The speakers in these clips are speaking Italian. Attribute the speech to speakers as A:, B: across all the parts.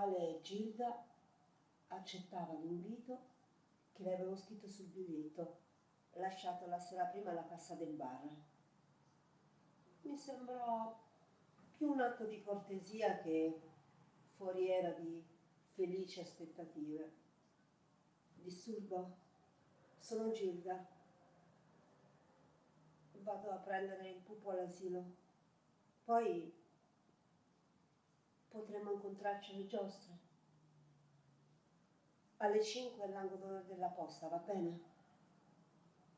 A: quale Gilda accettava l'invito che le avevo scritto sul biglietto lasciato la sera prima alla cassa del bar. Mi sembrò più un atto di cortesia che foriera di felici aspettative. Disturbo? Sono Gilda. Vado a prendere il pupo all'asilo. Poi potremmo incontrarci alle giostre. Alle 5 all'angolo della posta, va bene?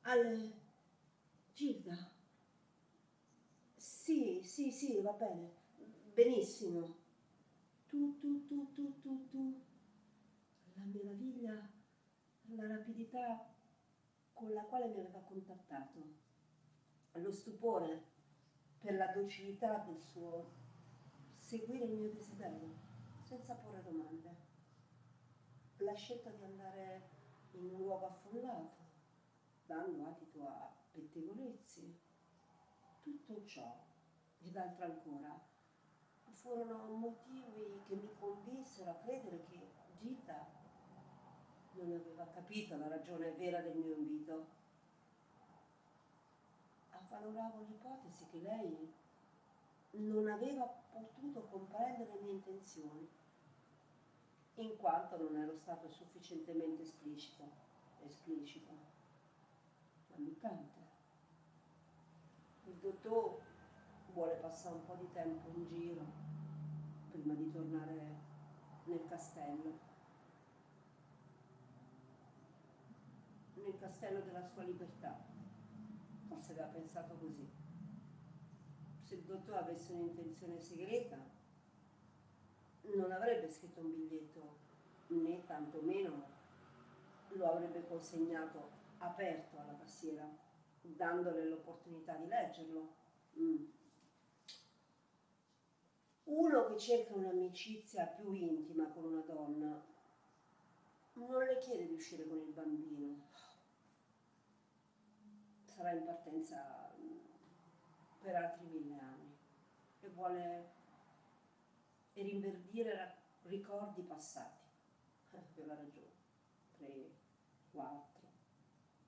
A: Alle... Gilda? Sì, sì, sì, va bene. Benissimo. Tu, tu, tu, tu, tu, tu. La meraviglia, la rapidità con la quale mi aveva contattato. Lo stupore per la docilità del suo seguire il mio desiderio, senza porre domande. La scelta di andare in un luogo affollato, dando adito a pettegolezzi, tutto ciò ed altro ancora furono motivi che mi convinsero a credere che Gita non aveva capito la ragione vera del mio invito. Avvaloravo l'ipotesi che lei non aveva potuto comprendere le mie intenzioni, in quanto non ero stato sufficientemente esplicito, esplicito, ammiccante. Il dottor vuole passare un po' di tempo in giro prima di tornare nel castello. Nel castello della sua libertà. Forse aveva pensato così se il dottore avesse un'intenzione segreta non avrebbe scritto un biglietto né tantomeno lo avrebbe consegnato aperto alla passiera dandole l'opportunità di leggerlo mm. uno che cerca un'amicizia più intima con una donna non le chiede di uscire con il bambino sarà in partenza per altri mille anni. E vuole rinverdire ricordi passati. Eh, aveva ragione, tre, quattro,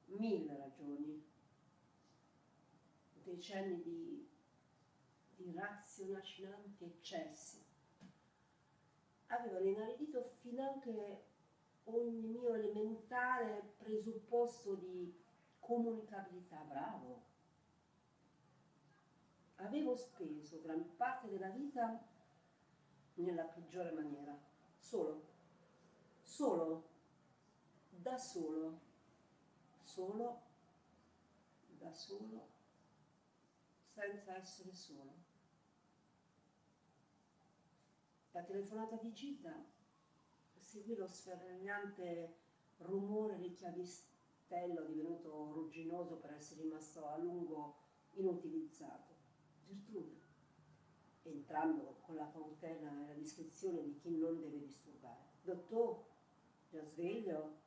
A: mille ragioni, decenni di, di raziocinanti eccessi. Avevano inaridito finanche ogni mio elementare presupposto di comunicabilità, bravo, avevo speso gran parte della vita nella peggiore maniera, solo, solo, da solo, solo, da solo, senza essere solo. La telefonata di Gita seguì lo sferragliante rumore del chiavistello divenuto rugginoso per essere rimasto a lungo inutilizzato. Gertrude, entrando con la cautela e la discrezione di chi non deve disturbare. Dottor, già sveglio?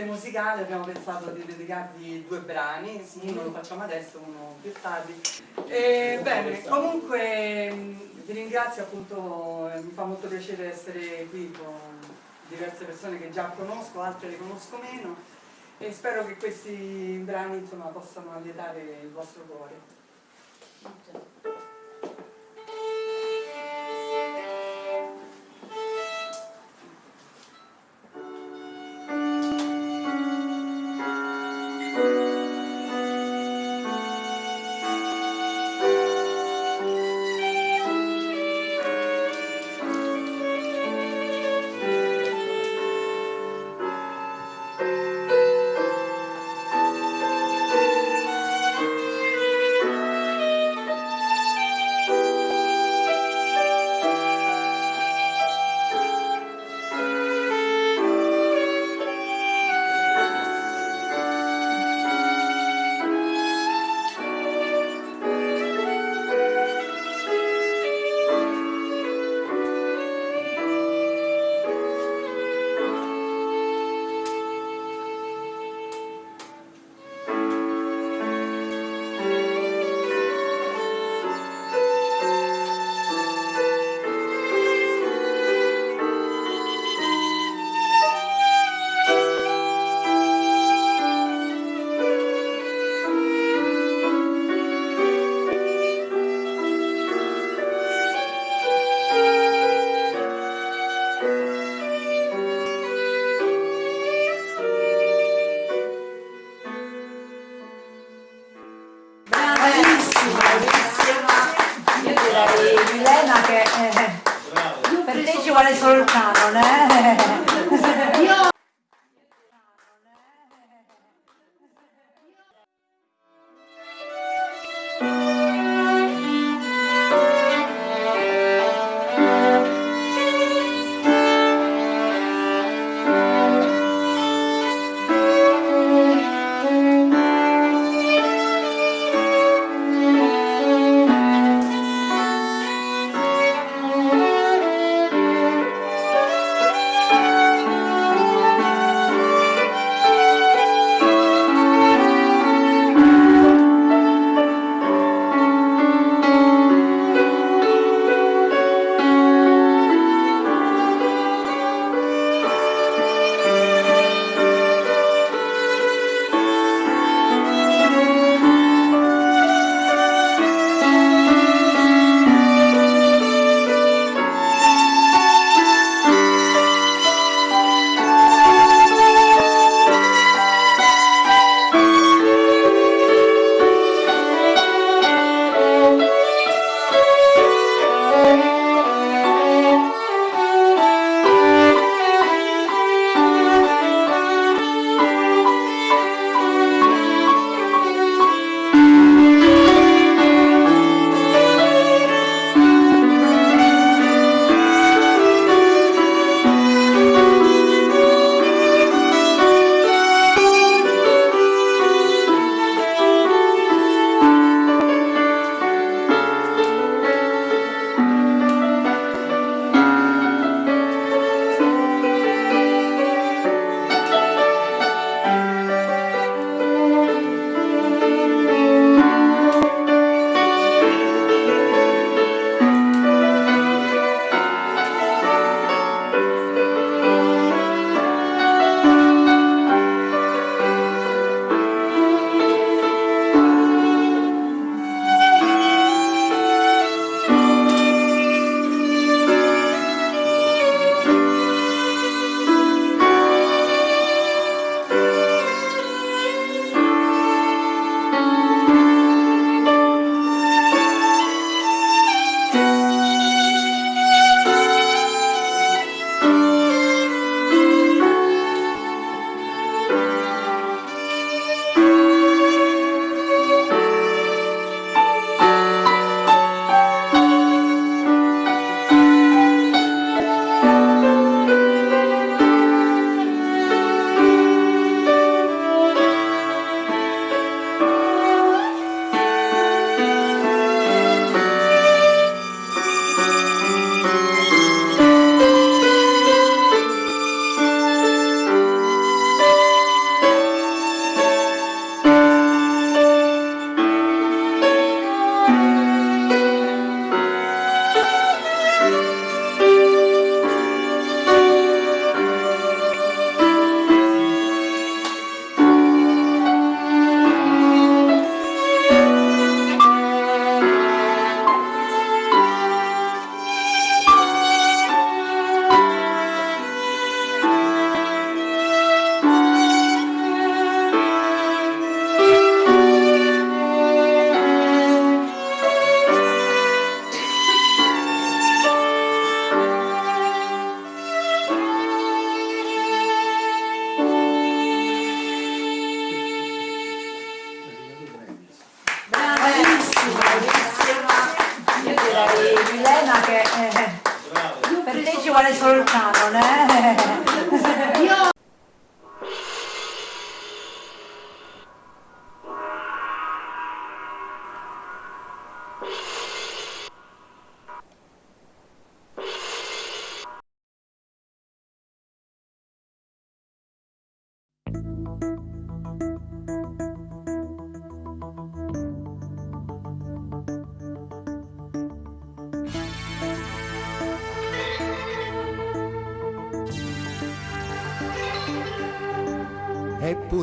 B: Parte musicale abbiamo pensato di dedicarvi due brani, uno lo facciamo adesso, uno più tardi. E, bene, comunque vi ringrazio appunto, mi fa molto piacere essere qui con diverse persone che già conosco, altre le conosco meno e spero che questi brani insomma, possano allietare il vostro cuore.
C: Vuole solo il canone. Eh? Io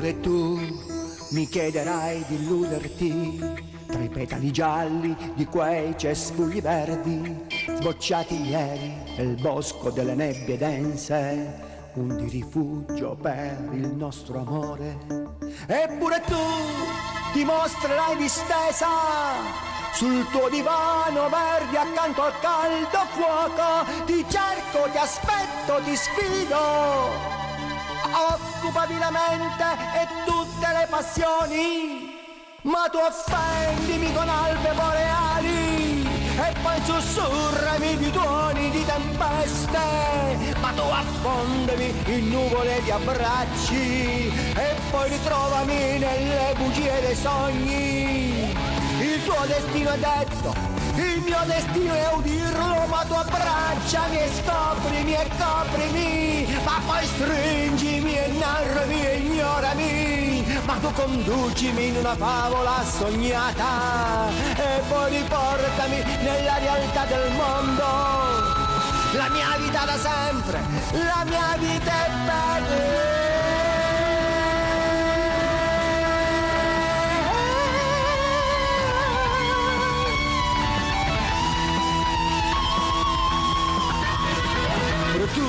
D: Eppure tu mi chiederai di illuderti tra i petali gialli di quei cespugli verdi sbocciati ieri nel bosco delle nebbie dense un di rifugio per il nostro amore. Eppure tu ti mostrerai distesa sul tuo divano verde accanto al caldo fuoco. Ti cerco, ti aspetto, ti sfido. Occupati la mente e tutte le passioni, ma tu offendimi con albe boreali e poi sussurrami di tuoni di tempeste, ma tu affondami in nuvole di abbracci e poi ritrovami nelle bugie dei sogni. Il tuo destino è detto, il mio destino è udirlo, ma tu abbracciami e scoprimi e coprimi, ma poi stringimi e narrami e ignorami ma tu conducimi in una favola sognata e poi riportami nella realtà del mondo. La mia vita da sempre, la mia vita è bella. Tu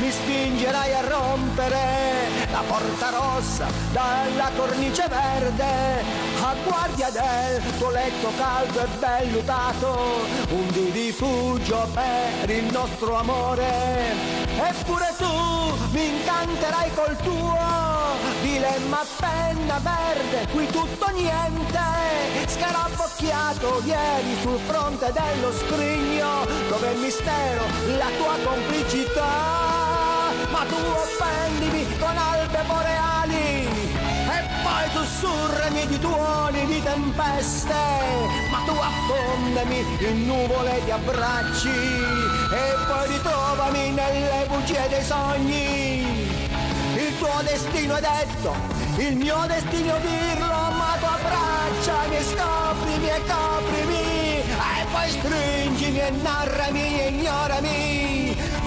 D: mi spingerai a rompere la porta rossa dalla cornice verde, a guardia del tuo letto caldo e vellutato, un di rifugio per il nostro amore. Eppure tu mi incanterai col tuo dilemma penna verde, qui tutto niente, scarabocchiato ieri sul fronte dello scrigno, dove è mistero la tua complicità ma tu offendimi con albe boreali e poi sussurrami di tuoni di tempeste, ma tu affondami in nuvole di abbracci e poi ritrovami nelle bugie dei sogni. Il tuo destino è detto, il mio destino dirlo, ma tu abbracciami scoprimi e coprimi e poi stringimi e narrami e ignorami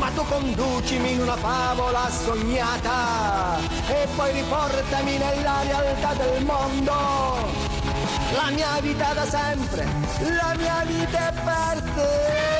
D: ma tu conducimi in una favola sognata e poi riportami nella realtà del mondo. La mia vita da sempre, la mia vita è per te.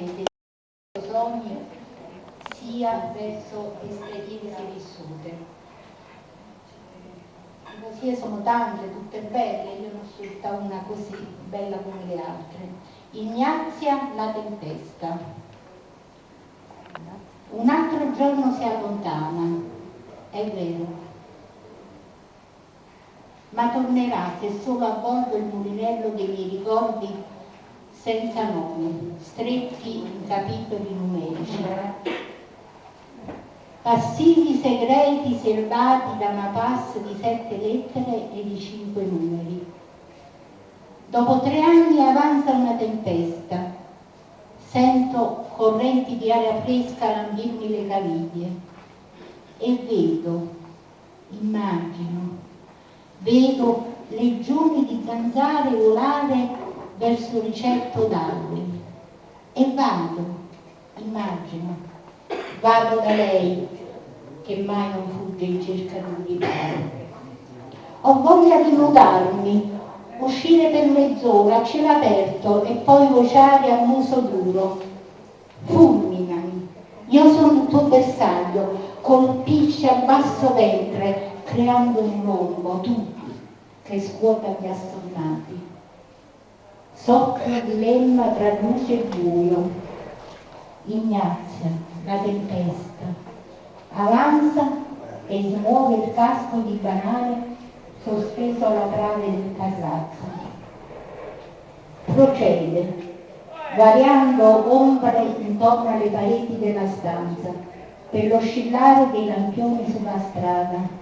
E: Profondamente il sogno sia verso esperienze vissute. Le poesie sono tante, tutte belle, io non scelta una così bella come le altre. Ignazia la tempesta. Un altro giorno si allontana, è vero, ma tornerà se solo a bordo il mulinello dei miei ricordi senza nome, stretti in capitoli numerici. Passivi segreti serbati da una pass di sette lettere e di cinque numeri. Dopo tre anni avanza una tempesta. Sento correnti di aria fresca lambirmi le caviglie e vedo, immagino, vedo legioni di zanzare volare verso ricetto d'alberi e vado, immagino, vado da lei che mai non fugge in cerca di un riparo. Ho voglia di nudarmi, uscire per mezz'ora a cielo aperto e poi vociare a muso duro. Fulminami, io sono il tuo bersaglio, colpisci a basso ventre, creando un rombo, tu che scuota gli astronauti. Soffio dilemma tra luce e buio. Ignazia, la tempesta. Avanza e smuove il casco di banale sospeso alla trave del carrazzo. Procede, variando ombre intorno alle pareti della stanza per l'oscillare dei lampioni sulla strada.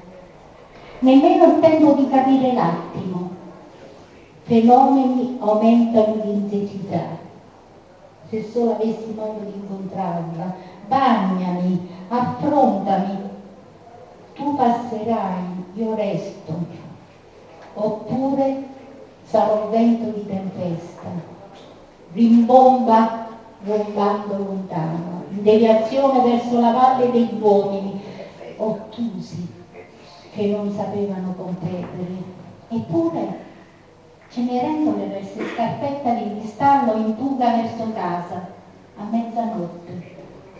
E: nemmeno il tempo di capire l'attimo. Fenomeni aumentano di intensità. Se solo avessi modo di incontrarla, bagnami, affrontami. Tu passerai, io resto. Oppure sarò vento di tempesta. Rimbomba rombando lontano, in deviazione verso la valle degli uomini, ottusi che non sapevano competere. Eppure Cenerendole verso scarpetta di cristallo in fuga verso casa a mezzanotte,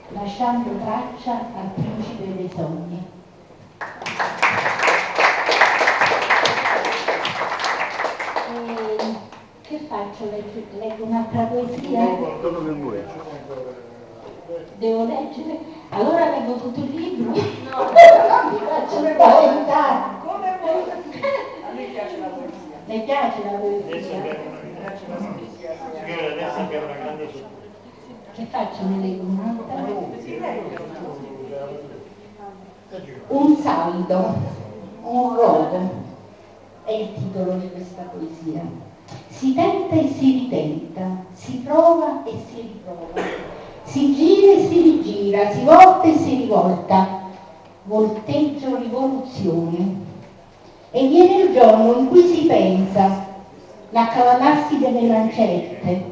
E: lasciando traccia al principe dei sogni. E che faccio? Leggo, leggo un'altra poesia? Devo leggere? Allora leggo tutto il libro? No, non mi faccio spaventare.
B: Come vuoi? A me piace la poesia.
E: Le piace la poesia?
F: Adesso abbiamo una grande.
E: Che faccio? Ne leggo un'altra? Un saldo, un rodo, è il titolo di questa poesia. Si tenta e si ritenta, si prova e si riprova, si gira e si rigira, si volta e si rivolta, volteggio rivoluzione. E viene il giorno in cui si pensa l'accavallarsi delle lancette,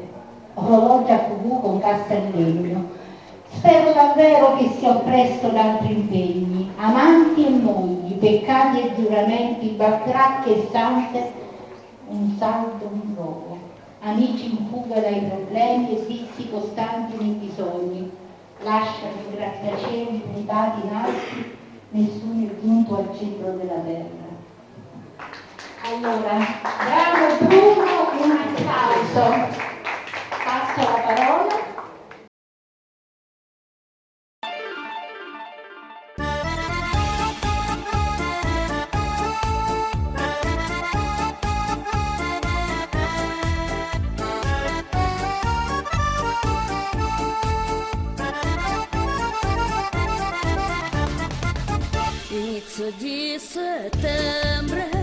E: orologi a cucù con cassa di legno. Spero davvero che sia presto da altri impegni, amanti e mogli, peccati e giuramenti, bacracche e stanze, un saldo, un rogo, amici in fuga dai problemi e vizi costanti nei bisogni, lasciano i grattacieli puntati in alti, nessuno è giunto al centro della terra. Allora, bravo Bruno, un applauso. Passo la parola.
G: Di settembre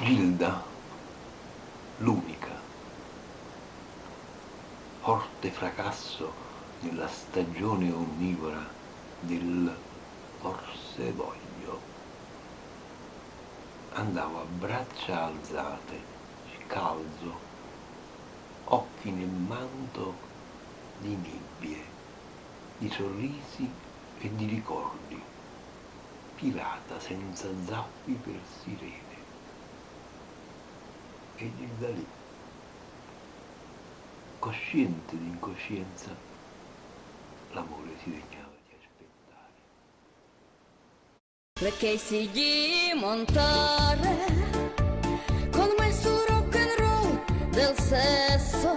G: Gilda,
H: l'unica, forte fracasso nella stagione onnivora del forse voglio. Andavo a braccia alzate, scalzo, occhi nel manto di nebbie, di sorrisi e di ricordi, pirata senza zappi per sirene e Gilda lì, cosciente di incoscienza, l'amore si degnava di aspettare.
G: perché si di montare con me su rock and roll del sesso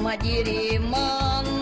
G: ma di rimando